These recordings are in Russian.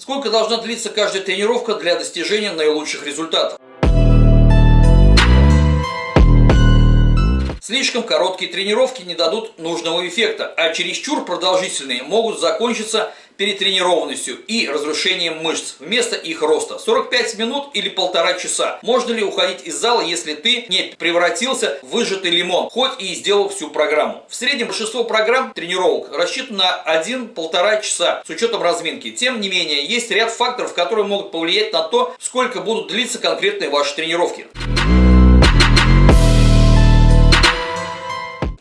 Сколько должна длиться каждая тренировка для достижения наилучших результатов? Слишком короткие тренировки не дадут нужного эффекта, а чересчур продолжительные могут закончиться перетренированностью и разрушением мышц вместо их роста. 45 минут или полтора часа. Можно ли уходить из зала, если ты не превратился в выжатый лимон, хоть и сделал всю программу? В среднем большинство программ тренировок рассчитано на 1-1,5 часа с учетом разминки. Тем не менее, есть ряд факторов, которые могут повлиять на то, сколько будут длиться конкретные ваши тренировки.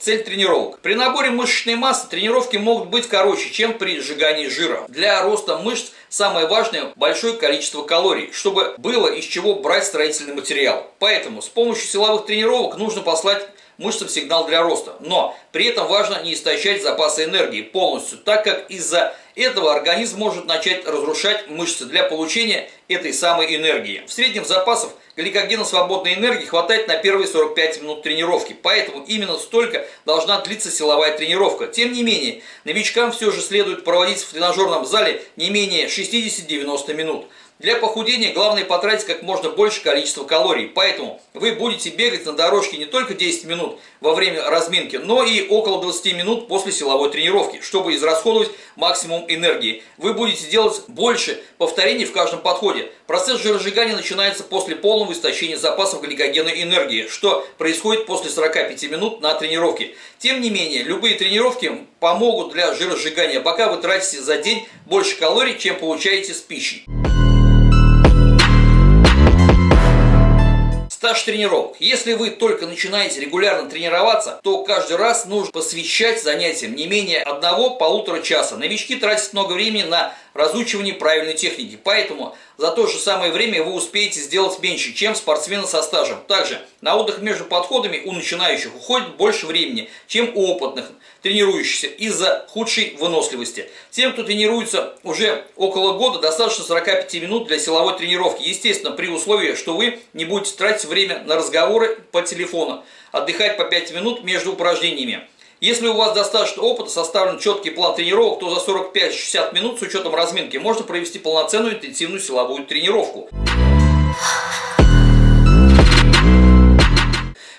Цель тренировок. При наборе мышечной массы тренировки могут быть короче, чем при сжигании жира. Для роста мышц самое важное – большое количество калорий, чтобы было из чего брать строительный материал. Поэтому с помощью силовых тренировок нужно послать мышцам сигнал для роста. Но при этом важно не истощать запасы энергии полностью, так как из-за этого организм может начать разрушать мышцы для получения этой самой энергии. В среднем запасов гликогена свободной энергии хватает на первые 45 минут тренировки, поэтому именно столько должна длиться силовая тренировка. Тем не менее, новичкам все же следует проводить в тренажерном зале не менее 60-90 минут. Для похудения главное потратить как можно больше количества калорий, поэтому вы будете бегать на дорожке не только 10 минут во время разминки, но и около 20 минут после силовой тренировки, чтобы израсходовать максимум энергии. Вы будете делать больше повторений в каждом подходе. Процесс жиросжигания начинается после полного истощения запасов гликогенной энергии, что происходит после 45 минут на тренировке. Тем не менее, любые тренировки помогут для жиросжигания, пока вы тратите за день больше калорий, чем получаете с пищей. Стаж тренировок. Если вы только начинаете регулярно тренироваться, то каждый раз нужно посвящать занятиям не менее одного-полутора часа. Новички тратят много времени на разучивание правильной техники, поэтому за то же самое время вы успеете сделать меньше, чем спортсмены со стажем. Также на отдых между подходами у начинающих уходит больше времени, чем у опытных тренирующихся из-за худшей выносливости. Тем, кто тренируется уже около года, достаточно 45 минут для силовой тренировки. Естественно, при условии, что вы не будете тратить время на разговоры по телефону, отдыхать по 5 минут между упражнениями. Если у вас достаточно опыта, составлен четкий план тренировок, то за 45-60 минут с учетом разминки можно провести полноценную интенсивную силовую тренировку.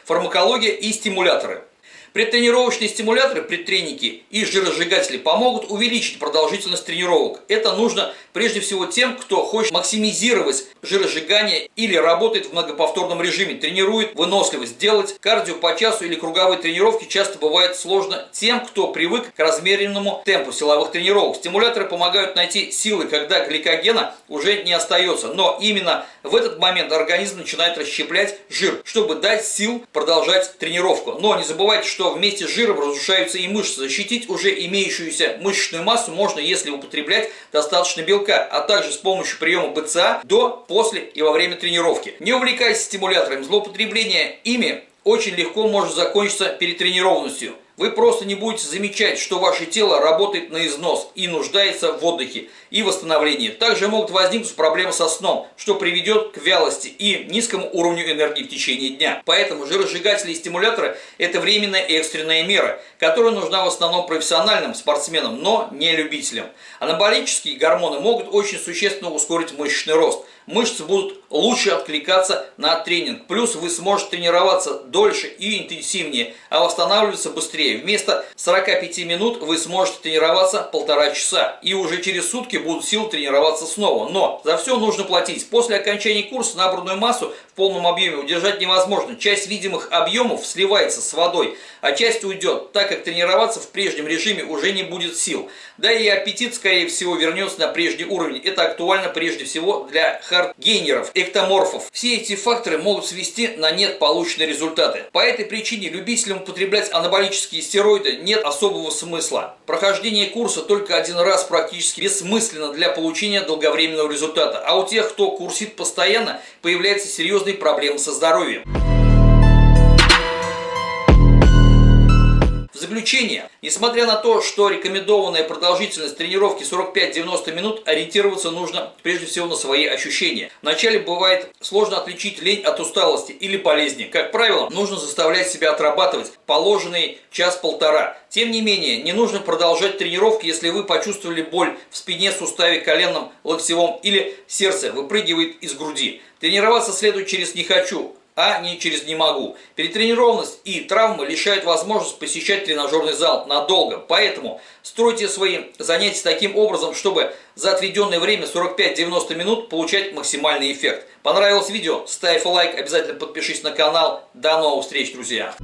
Фармакология и стимуляторы. Предтренировочные стимуляторы, предтреники и жиросжигатели помогут увеличить продолжительность тренировок. Это нужно прежде всего тем, кто хочет максимизировать жиросжигание или работает в многоповторном режиме, тренирует выносливость. Делать кардио по часу или круговые тренировки часто бывает сложно тем, кто привык к размеренному темпу силовых тренировок. Стимуляторы помогают найти силы, когда гликогена уже не остается. Но именно в этот момент организм начинает расщеплять жир, чтобы дать сил продолжать тренировку. Но не забывайте, что вместе с жиром разрушаются и мышцы. Защитить уже имеющуюся мышечную массу можно, если употреблять достаточно белка, а также с помощью приема БЦА до после и во время тренировки. Не увлекайтесь стимуляторами, злоупотребление ими очень легко может закончиться перетренированностью. Вы просто не будете замечать, что ваше тело работает на износ и нуждается в отдыхе и восстановлении. Также могут возникнуть проблемы со сном, что приведет к вялости и низкому уровню энергии в течение дня. Поэтому жиросжигатели и стимуляторы – это временная и экстренная мера, которая нужна в основном профессиональным спортсменам, но не любителям. Анаболические гормоны могут очень существенно ускорить мышечный рост – мышцы будут лучше откликаться на тренинг. Плюс вы сможете тренироваться дольше и интенсивнее, а восстанавливаться быстрее. Вместо 45 минут вы сможете тренироваться полтора часа. И уже через сутки будут силы тренироваться снова. Но за все нужно платить. После окончания курса набранную массу в полном объеме удержать невозможно. Часть видимых объемов сливается с водой, а часть уйдет, так как тренироваться в прежнем режиме уже не будет сил. Да и аппетит, скорее всего, вернется на прежний уровень. Это актуально прежде всего для хардгейнеров, эктоморфов. Все эти факторы могут свести на нет полученные результаты. По этой причине любителям употреблять анаболические стероиды нет особого смысла. Прохождение курса только один раз практически бессмысленно для получения долговременного результата. А у тех, кто курсит постоянно, появляются серьезные проблемы со здоровьем. Заключение, несмотря на то, что рекомендованная продолжительность тренировки 45-90 минут, ориентироваться нужно прежде всего на свои ощущения. Вначале бывает сложно отличить лень от усталости или болезни. Как правило, нужно заставлять себя отрабатывать положенный час-полтора. Тем не менее, не нужно продолжать тренировки, если вы почувствовали боль в спине, суставе, коленном, локтевом или сердце выпрыгивает из груди. Тренироваться следует через «не хочу», а не через «не могу». Перетренированность и травмы лишают возможность посещать тренажерный зал надолго. Поэтому стройте свои занятия таким образом, чтобы за отведенное время 45-90 минут получать максимальный эффект. Понравилось видео? Ставь лайк, обязательно подпишись на канал. До новых встреч, друзья!